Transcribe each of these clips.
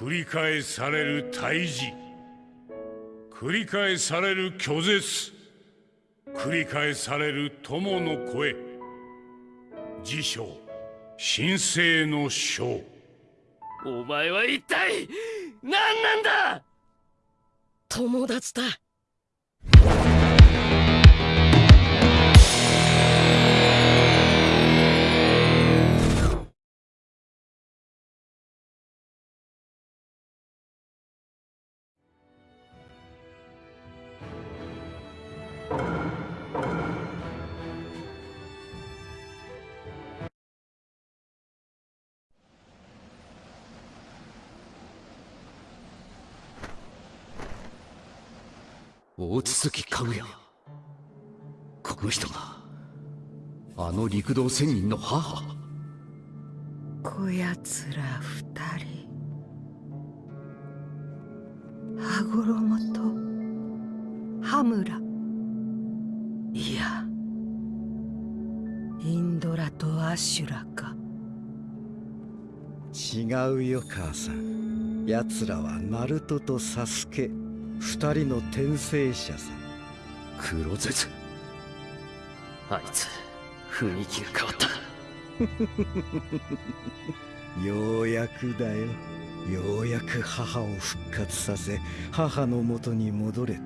繰り返される退治繰り返される拒絶。繰り返される友の声。辞書神聖の書。お前は一体何なんだ！友達だ大筒かぐやこの人があの陸道仙人の母。こやつら二人。羽衣と羽村。いやインドラとアシュラか。違うよ母さん。奴らはナルトとサスケ二人の転生者さ黒絶あいつ雰囲気が変わった。ようやくだよ。ようやく母を復活させ母のもとに戻れた。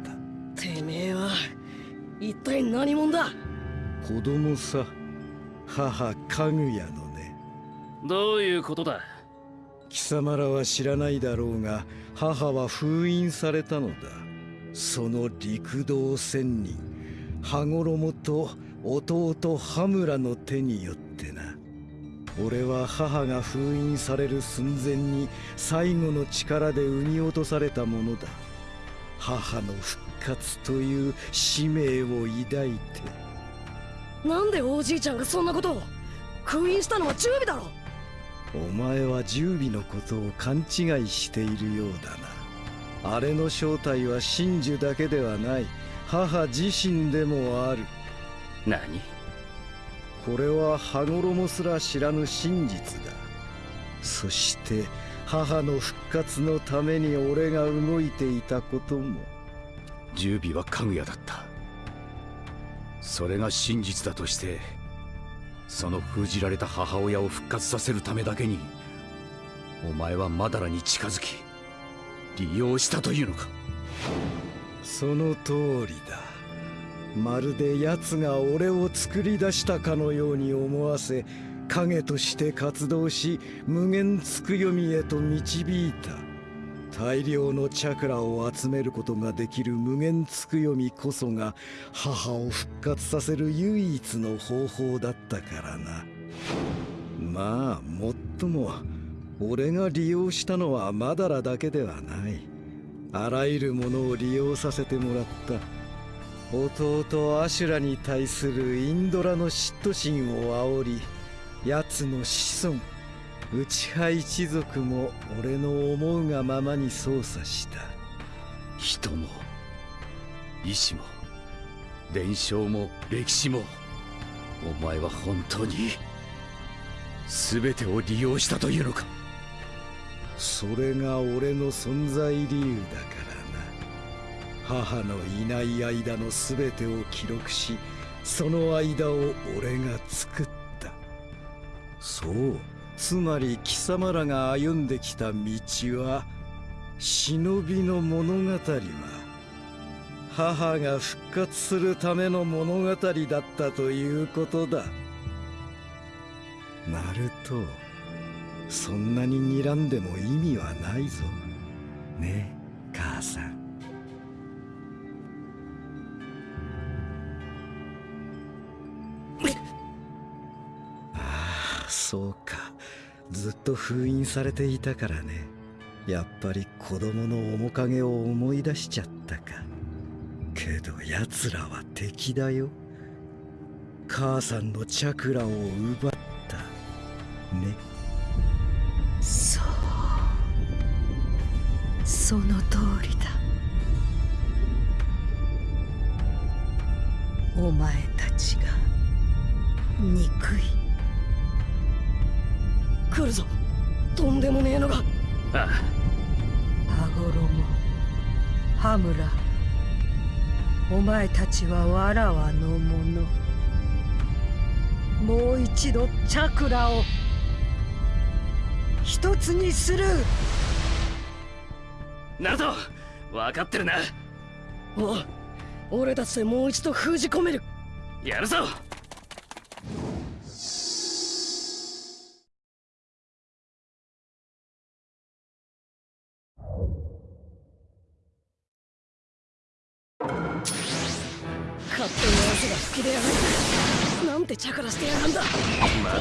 てめえは一体何者だ？子供さ母かぐやのね。どういうことだ？貴様らは知らないだろうが母は封印されたのだ。その陸道仙人羽衣と弟羽村の手によってな。俺は母が封印される寸前に最後の力で産み落とされたものだ。母の復活という使命を抱いて。なんでおじいちゃんがそんなことを？封印したのは準備だろ。お前は十尾のことを勘違いしているようだな。あれの正体は真珠だけではない。母自身でもある。何？これは羽衣すら知らぬ真実だ。そして母の復活のために俺が動いていたことも。十尾はかぐやだった。それが真実だとしてその封じられた母親を復活させるためだけにお前はマダラに近づき利用したというのか？その通りだ。まるで奴が俺を作り出したかのように思わせ影として活動し無限つくよみへと導いた。大量のチャクラを集めることができる無限つくよみこそが母を復活させる唯一の方法だったからな。まあもっとも俺が利用したのはマダラだけではない。あらゆるものを利用させてもらった。弟アシュラに対するインドラの嫉妬心を煽り奴の子孫内派一族も俺の思うがままに操作した。人も意志も伝承も歴史もお前は本当に全てを利用したというのか？それが俺の存在理由だからな。母のいない間の全てを記録しその間を俺が作った。そうつまり貴様らが歩んできた道は忍びの物語は母が復活するための物語だったということだ。ナルトそんなに睨んでも意味はないぞ。ね母さん。ああそうか。ずっと封印されていたからね。やっぱり子供の面影を思い出しちゃったか。けど奴らは敵だよ。母さんのチャクラを奪った。ね。そう。その通りだ。お前たちが憎い。来るぞ。とんでもねえのが。ああ。羽村。お前たちはわらわのものもう一度チャクラを。一つにする。ナルト分かってるな。おう俺たちでもう一度封じ込める。やるぞてチャカラしてやがんだ。まだ。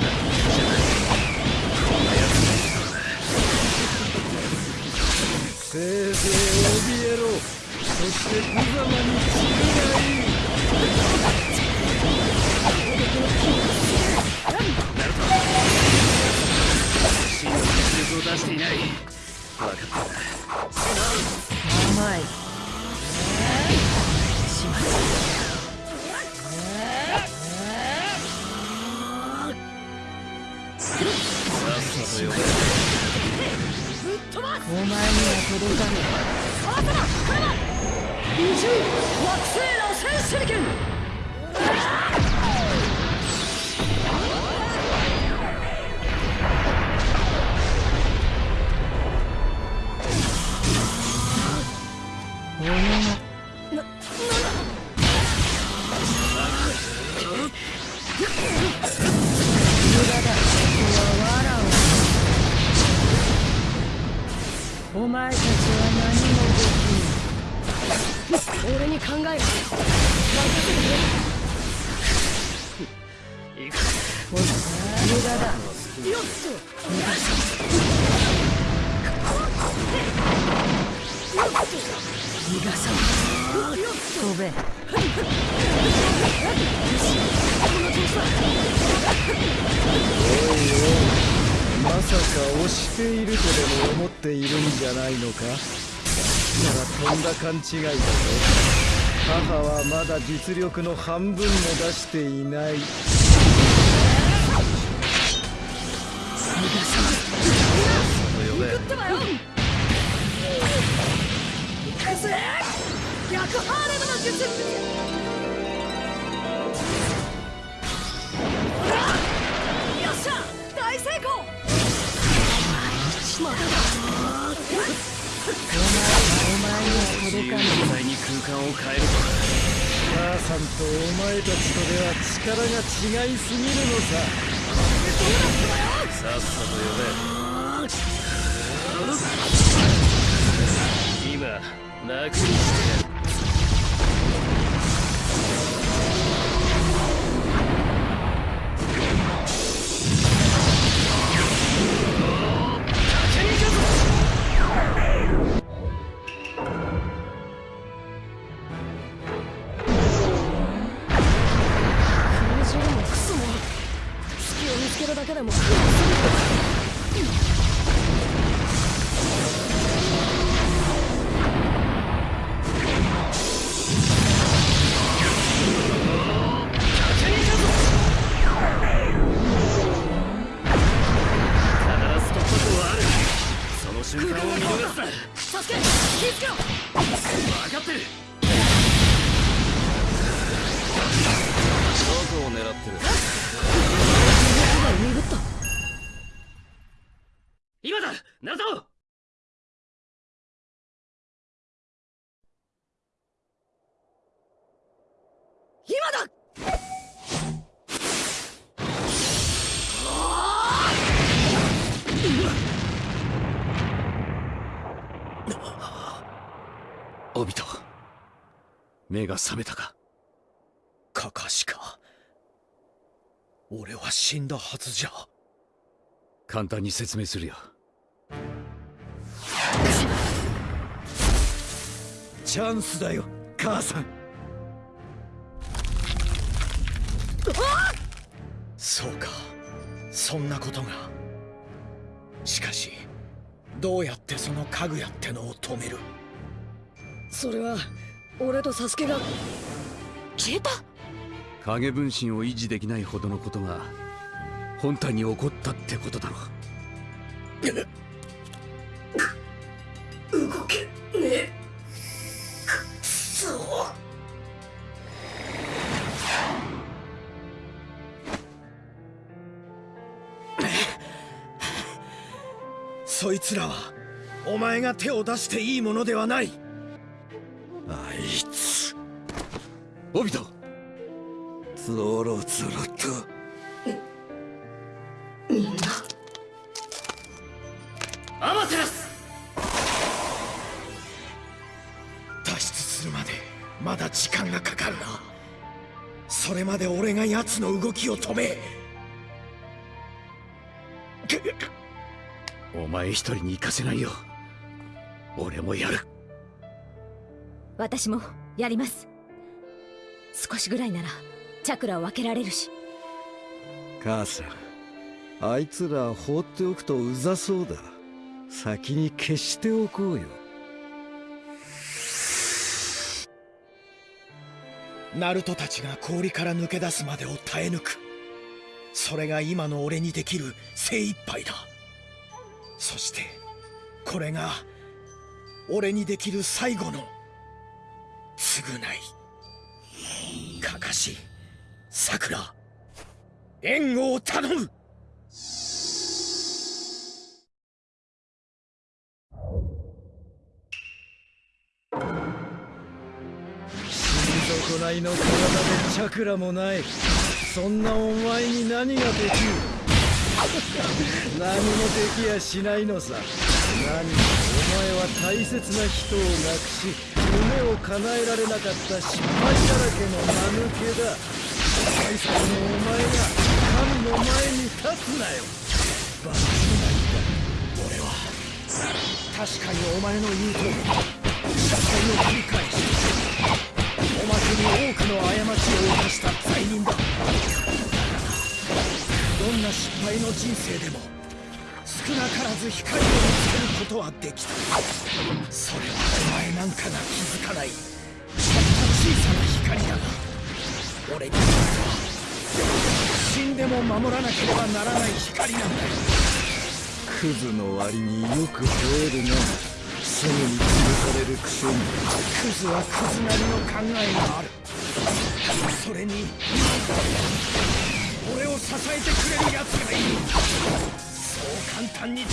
せいぜい怯えろ。そして無様に散るがいい真の実力を出していない。分かった甘いお前には届かね二重惑星螺旋手裏剣勘違いだぞ母はまだ実力の半分も出していない。逆ハーレムの術自由自在に空間を変えると母さんとお前たちとでは力が違いすぎるのさ。さっさと呼べ。今楽にしてやを狙ってる。鈍った今だ！ナルト今だオビト目が覚めたかカカシか俺は死んだはずじゃ。簡単に説明するよ。チャンスだよ母さん。そうか。そんなことが。しかしどうやってその家具やってのを止める？それは俺とサスケが。消えた影分身を維持できないほどのことが本体に起こったってことだろう。動けねえ。くそそいつらはお前が手を出していいものではない。あいつ。オビト。ゾロゾロと。アマテラス脱出するまでまだ時間がかかるな。それまで俺が奴の動きを止め。お前一人に行かせないよ。俺もやる。私もやります。少しぐらいならチャクラを分けられるし。母さんあいつら放っておくとうざそうだ。先に消しておこうよ。ナルトたちが氷から抜け出すまでを耐え抜く。それが今の俺にできる精一杯だ。そしてこれが俺にできる最後の償い。かかしさくら援護を頼む。損ないの体でチャクラもない。そんなお前に何ができる？何もできやしないのさ。何もお前は大切な人を亡くし夢を叶えられなかった失敗だらけの間抜けだ大切なお前が神の前に立つなよ。バカな。俺は確かにお前の言う通り。失敗を繰り返しおまけに多くの過ちを犯した罪人だ。だからどんな失敗の人生でも少なからず光を見つけることはできた。それはお前なんかが気づかない。たった小さな光だが俺に死んでも守らなければならない光なんだよ。クズの割によく吠えるなすぐに潰されるくせにクズはクズなりの考えがある。それに俺を支えてくれる奴がいる。そう簡単に潰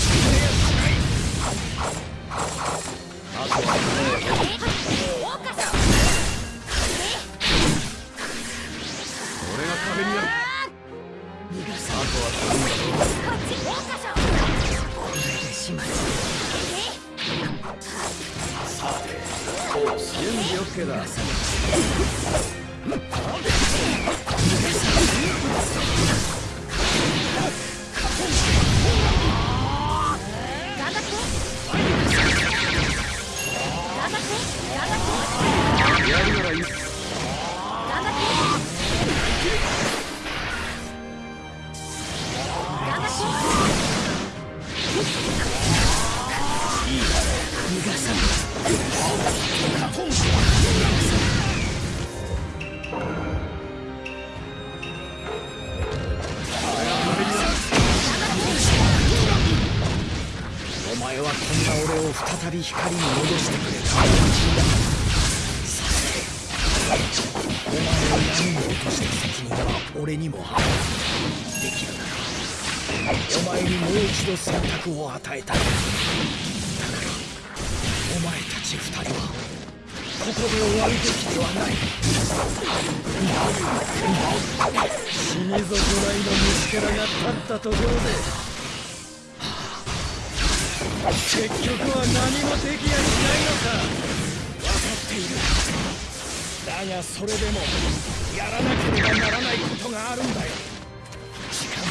う一度選択を与えたいだからお前たち二人はここで終わるべきではない死に損ないの虫けらが立ったところで結局は何もできやしないのか分かっているだがそれでもやらなければならないことがあるんだよ。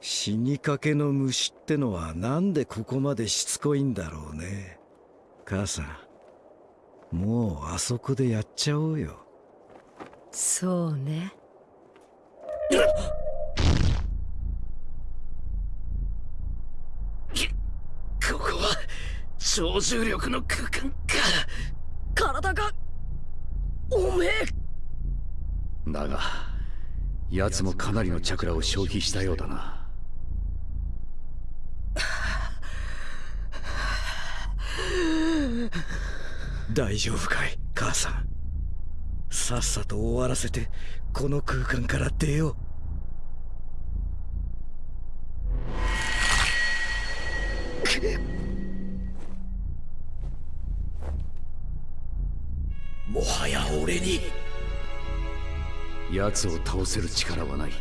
死にかけの虫ってのはなんでここまでしつこいんだろうね。母さんもうあそこでやっちゃおうよ。そうね。ここは超重力の空間か。だかおめえ。だが奴もかなりのチャクラを消費したようだな大丈夫かい母さん。さっさと終わらせてこの空間から出よう。もはや俺に。奴を倒せる力はない。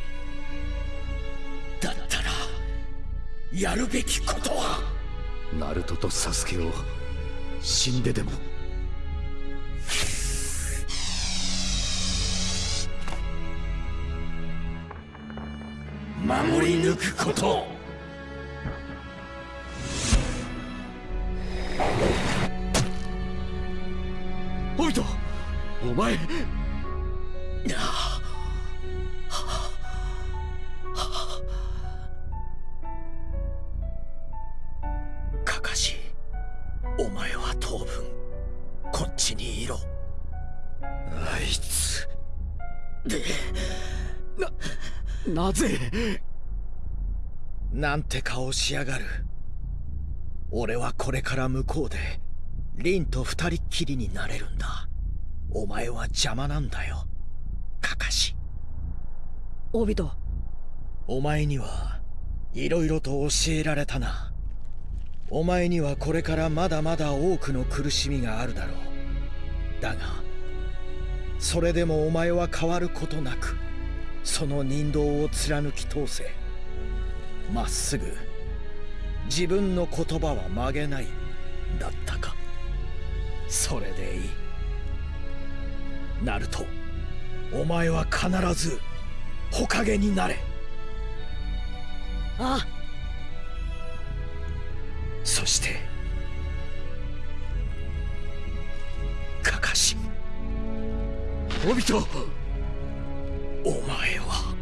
だったらやるべきことは。ナルトとサスケを死んででも守り抜くこと。オビトお前。カカシお前は当分こっちにいろ。あいつ。でなぜ？なんて顔しやがる。俺はこれから向こうでリンと二人っきりになれるんだ。お前は邪魔なんだよ。カカシ。オビトお前にはいろいろと教えられたな。お前にはこれからまだまだ多くの苦しみがあるだろう。だがそれでもお前は変わることなくその人道を貫き通せ。まっすぐ自分の言葉は曲げないだったか。それでいい。ナルトお前は必ず火影になれ。あ。そしてカカシ。オビトお前は。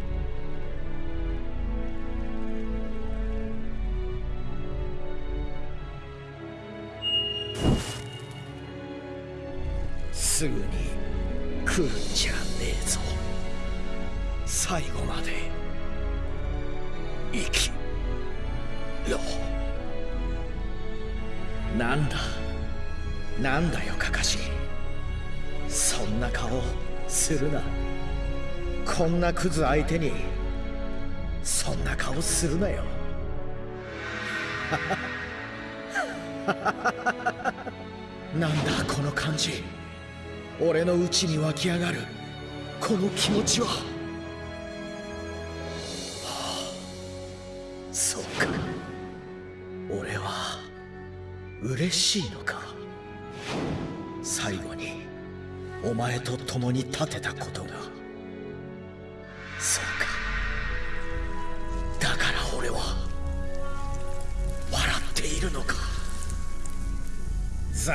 すぐに来るんじゃねえぞ。最後まで生きろ。なんだ？なんだよカカシ。そんな顔するな。こんなクズ相手にそんな顔するなよ。なんだこの感じ。俺の内に湧き上がるこの気持ちは、はあ、そうか。俺は嬉しいのか。最後にお前と共に立てたことが。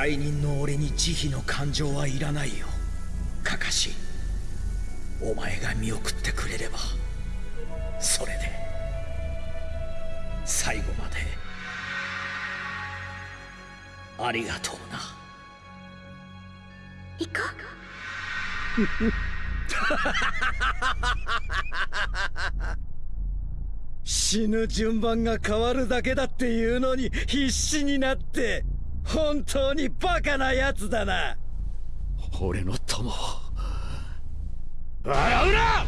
罪人の俺に慈悲の感情はいらないよ。カカシお前が見送ってくれればそれで最後までありがとうな。行こ 死ぬ順番が変わるだけだっていうのに必死になって本当にバカなやつだな。俺の友を。笑うな！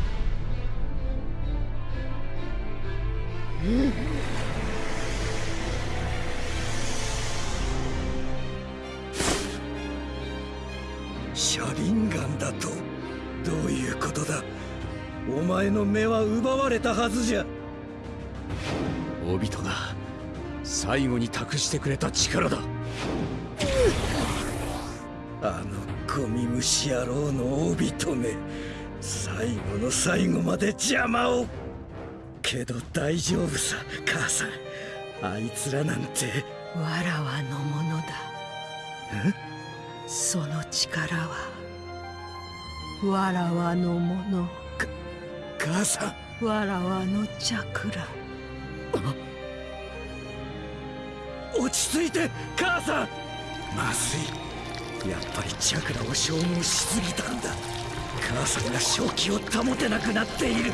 車輪ガンだとどういうことだ？お前の目は奪われたはずじゃ。オビトが最後に託してくれた力だ。あのゴミ虫野郎の帯留め最後の最後まで邪魔を。けど大丈夫さ母さん。あいつらなんて。わらわのものだ。その力はわらわのもの。母さん。わらわのチャクラ。落ち着いて母さん。まずいやっぱりチャクラを消耗しすぎたんだ。母さんが正気を保てなくなっている。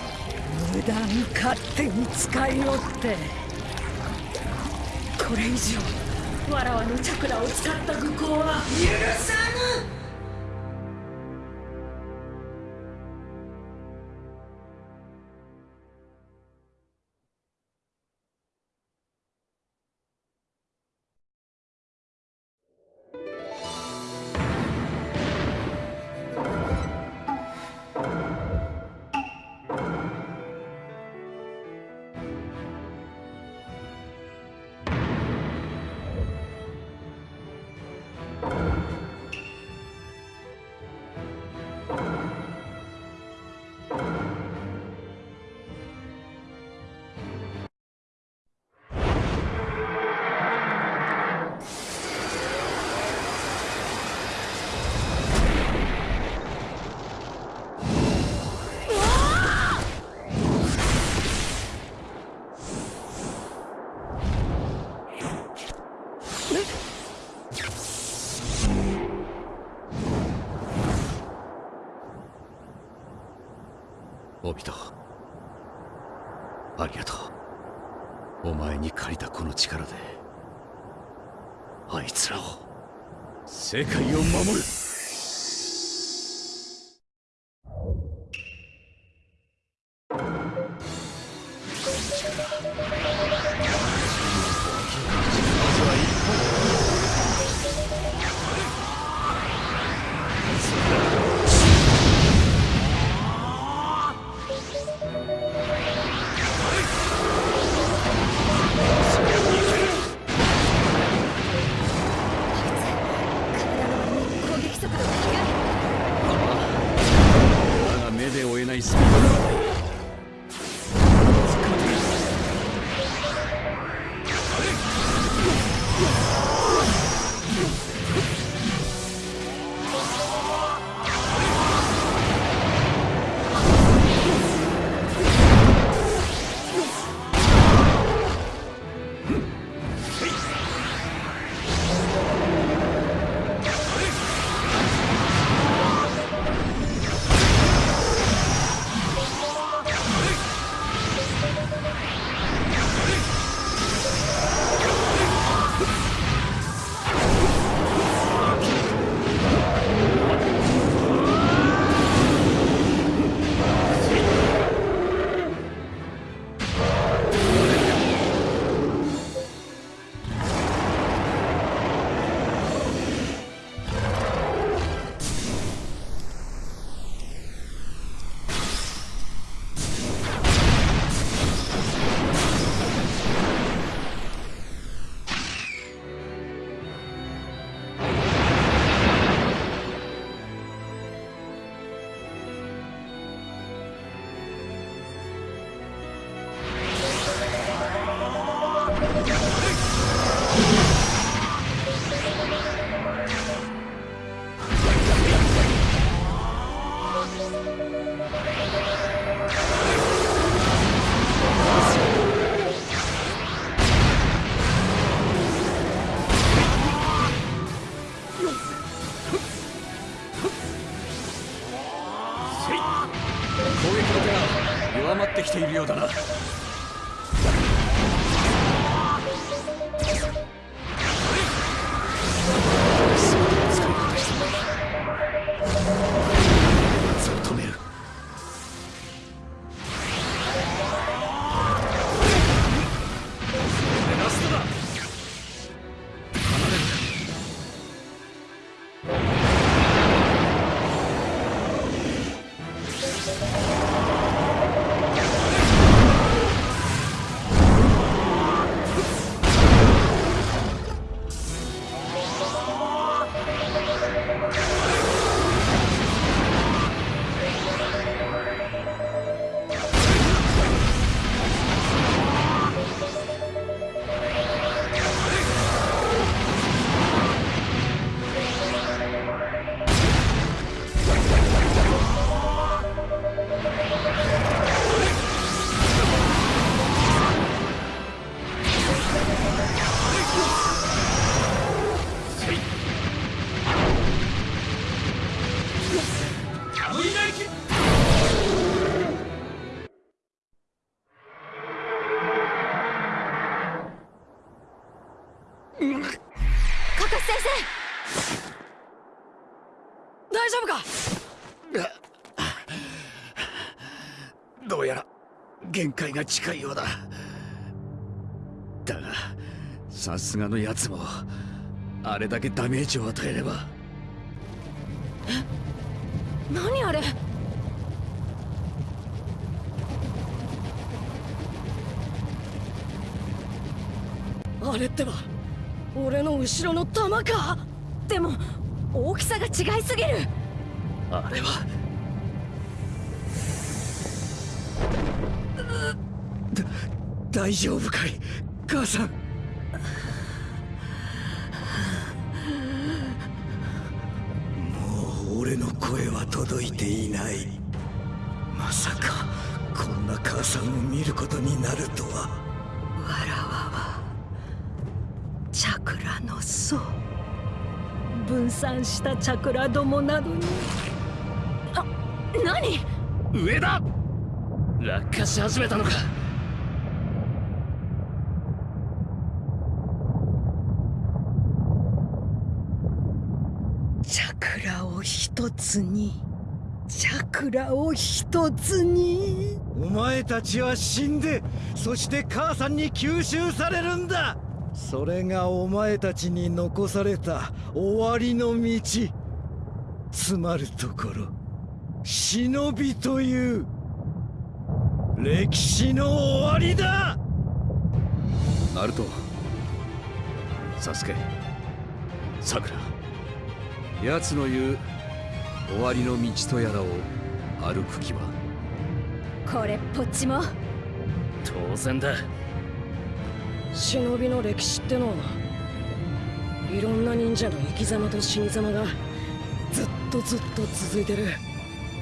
無駄に勝手に使いおって。これ以上わらわのチャクラを使った愚行は許さオビトありがとう。お前に借りたこの力であいつらを。世界を守る。大丈夫か？どうやら限界が近いようだ。だがさすがのやつもあれだけダメージを与えれば。え？何あれ？あれってば。俺の後ろの弾か。でも大きさが違いすぎる。あれは。だ大丈夫かい母さん。もう俺の声は届いていない。まさかこんな母さんを見ることになるとは。わ散したチャクラどもなどに。何？上だ落下し始めたのか。チャクラを一つに。チャクラを一つに。お前たちは死んでそして母さんに吸収されるんだそれがお前たちに残された終わりの道。つまるところ忍びという歴史の終わりだ。ナルトサスケさくら奴の言う終わりの道とやらを歩く気は？これっぽっちも。当然だ忍びの歴史ってのはいろんな忍者の生き様と死に様がずっとずっと続いてる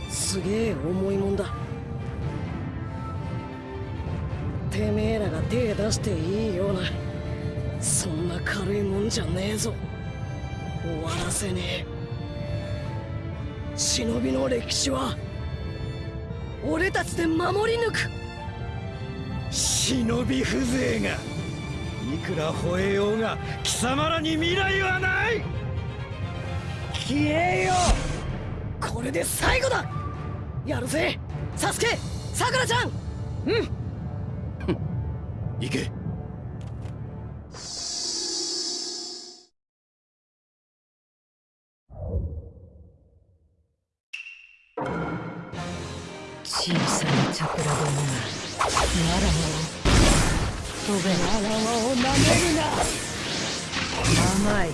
すげえ重いもんだ。てめえらが手出していいようなそんな軽いもんじゃねえぞ。終わらせねえ。忍びの歴史は俺たちで守り抜く。忍び風情が。いくら吠えようが貴様らに未来はない！消えよこれで最後だ！やるぜ！サスケ！さくらちゃん。行けべわらわを舐めるな甘い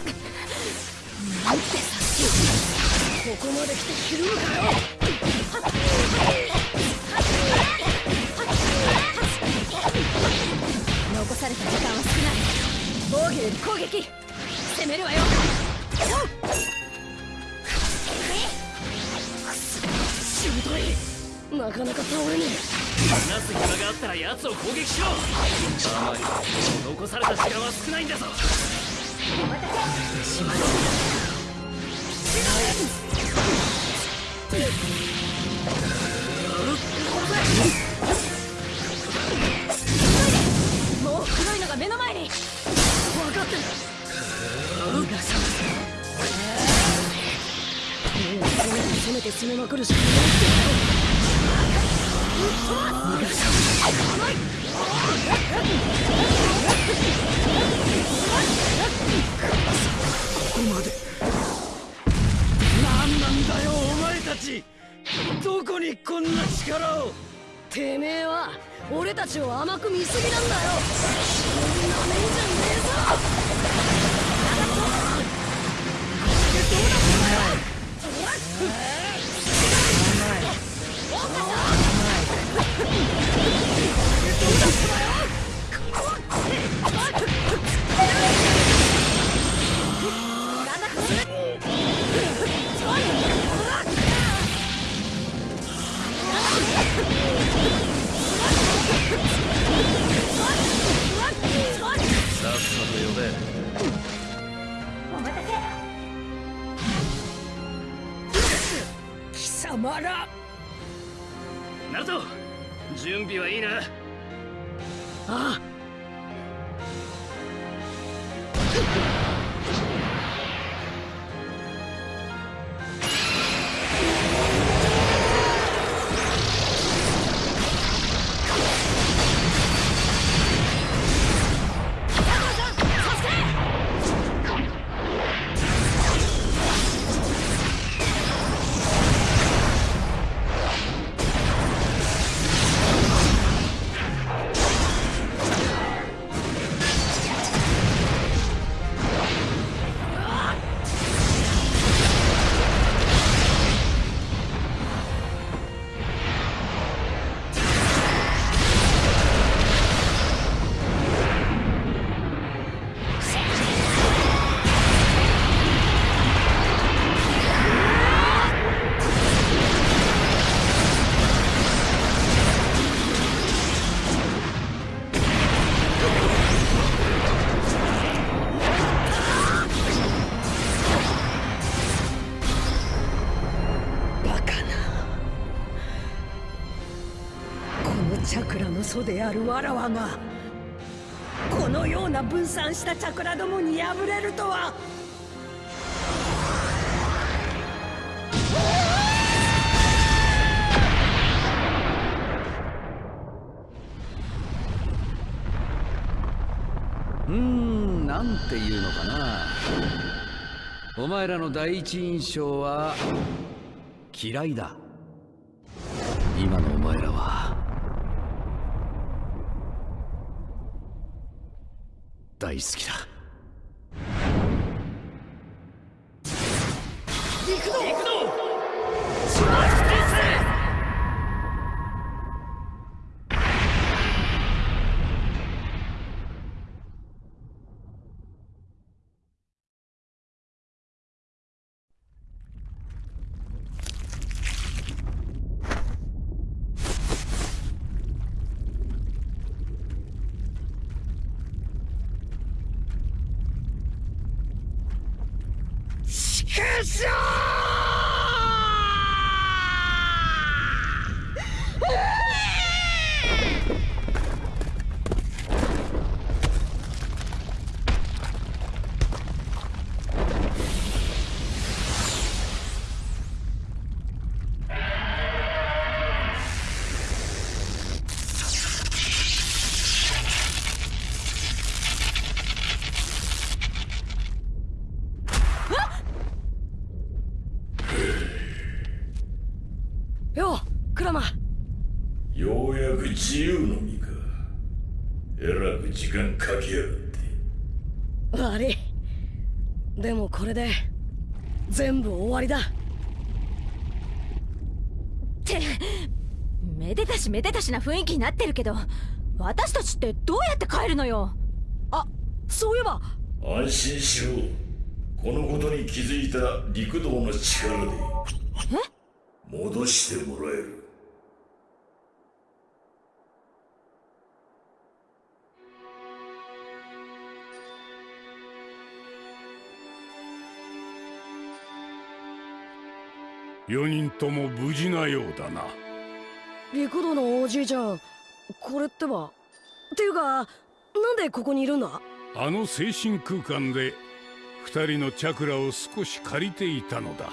なんてさっきここまで来てひるむかよ残された時間は少ない防御より攻撃攻めるわよしぶといなかなか倒れね話す暇があったら奴を攻撃しろ。あまり残された時間は少ないんだぞ。えもう黒いのが目の前に分かって。る逃がさもう攻めて攻めまくるしかないってここまで。何なんだよお前たち。どこにこんな力を。てめえは俺たちを甘く見すぎなんだよ。なめんじゃねえぞ。さっさと呼貴様ら。ナルト準備はいいな。ああ祖であるわらわがこのような分散したチャクラどもに敗れるとは。うんなんていうのかな。お前らの第一印象は嫌いだ今のお前らは大好きだ。れで全部終わりだ。ってめでたしめでたしな雰囲気になってるけど私たちってどうやって帰るのよ？あそういえば。安心しろ。このことに気づいた陸道の力で。戻してもらえる4人とも無事なようだな。陸道のおじいちゃん。これってば。っていうかなんでここにいるんだ？あの精神空間で二人のチャクラを少し借りていたのだ。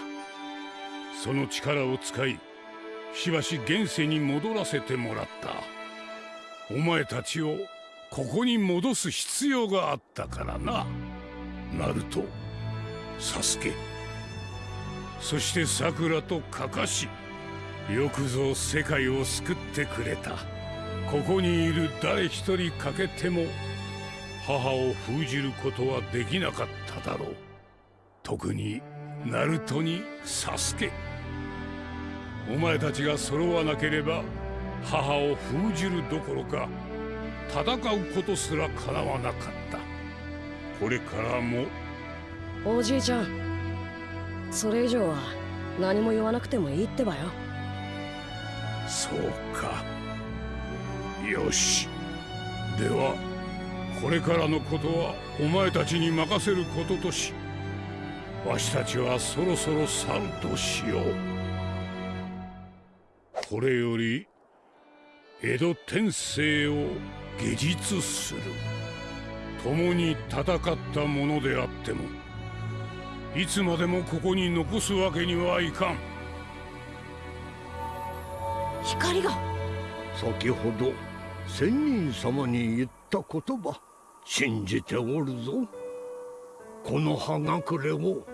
その力を使いしばし現世に戻らせてもらった。お前たちをここに戻す必要があったからな。ナルトサスケそしてサクラとカカシよくぞ世界を救ってくれた。ここにいる誰一人欠けても母を封じることはできなかっただろう。特にナルトにサスケ。お前たちが揃わなければ母を封じるどころか戦うことすらかなわなかった。これからも。おじいちゃんそれ以上は何も言わなくてもいいってばよ。そうか。よし。ではこれからのことはお前たちに任せることとしわしたちはそろそろ去るとしよう。これより江戸天聖を下実する。共に戦ったものであってもいつまでもここに残すわけにはいかん。光が。先ほど仙人様に言った言葉信じておるぞ。この葉隠れを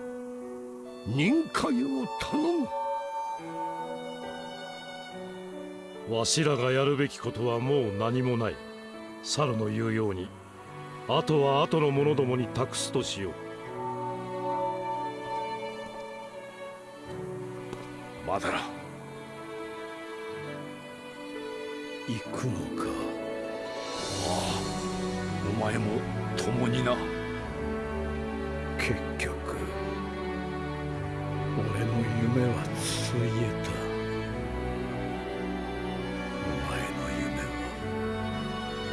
任海を頼む。わしらがやるべきことはもう何もない。猿の言うように。あとは後の者どもに託すとしようだら行くのか。ああお前も共にな。結局俺の夢はついえた。お前の夢は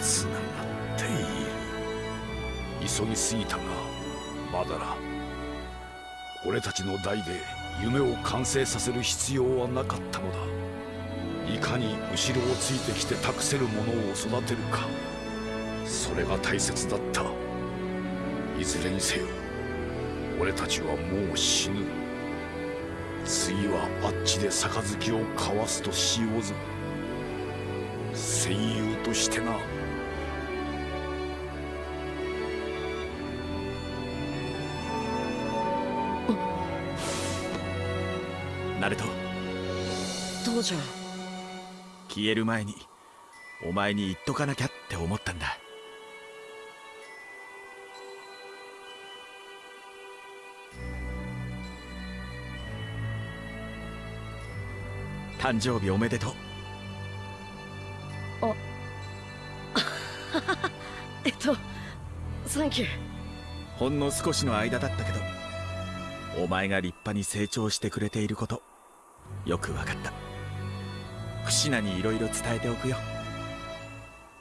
つながっている。急ぎすぎたがまだら俺たちの代で夢を完成させる必要はなかったのだ。いかに後ろをついてきて託せる者を育てるか。それが大切だった。いずれにせよ俺たちはもう死ぬ。次はあっちで杯を交わすとしようぞ。戦友としてな。父ちゃ。ん消える前にお前に言っとかなきゃって思ったんだ。誕生日おめでとう。あ。えっとサンキューほんの少しの間だったけどお前が立派に成長してくれていることよく分かったクシナにいろいろ伝えておくよ。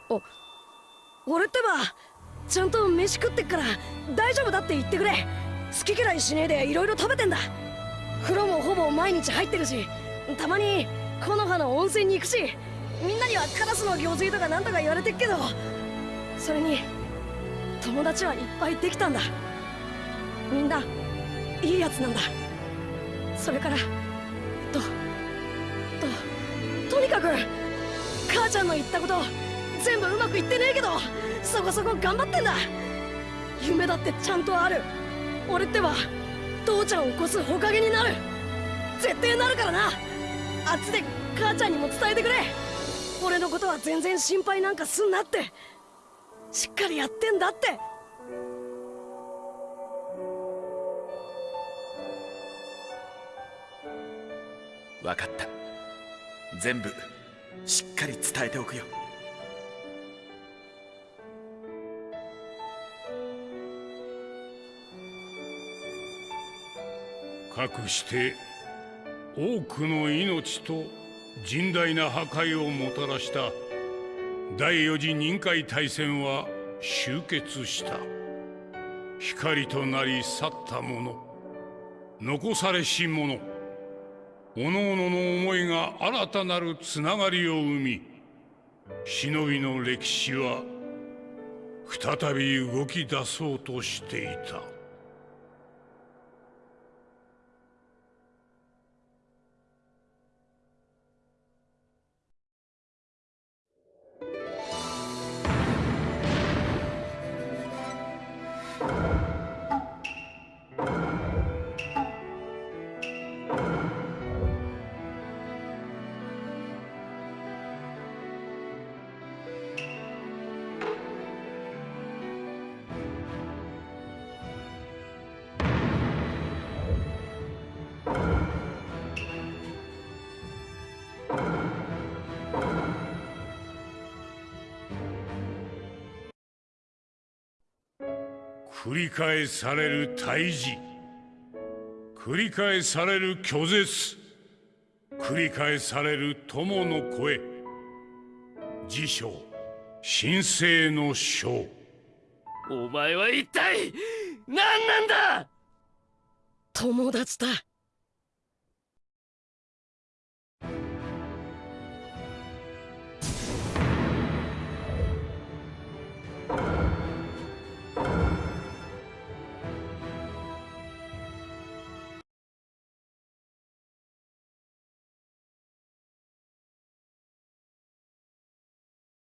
お俺ってばちゃんと飯食ってっから大丈夫だって言ってくれ。好き嫌いしねえでいろいろ食べてんだ。風呂もほぼ毎日入ってるしたまに木の葉の温泉に行くしみんなにはカラスの行水とかなんとか言われてっけどそれに友達はいっぱいできたんだ。みんないいやつなんだ。それからとととにかく母ちゃんの言ったこと全部うまくいってねえけどそこそこ頑張ってんだ。夢だってちゃんとある。俺ってば父ちゃんを起こすほかげになる。絶対なるからな。あっちで母ちゃんにも伝えてくれ。俺のことは全然心配なんかすんなって。しっかりやってんだって。分かった。全部しっかり伝えておくよ。かくして多くの命と甚大な破壊をもたらした第四次任海大戦は終結した。光となり去った者。残されし者。各々の思いが新たなるつながりを生み忍びの歴史は再び動き出そうとしていた。繰り返される退治繰り返される拒絶。繰り返される友の声。辞書神聖の書。お前は一体何なんだ！友達だ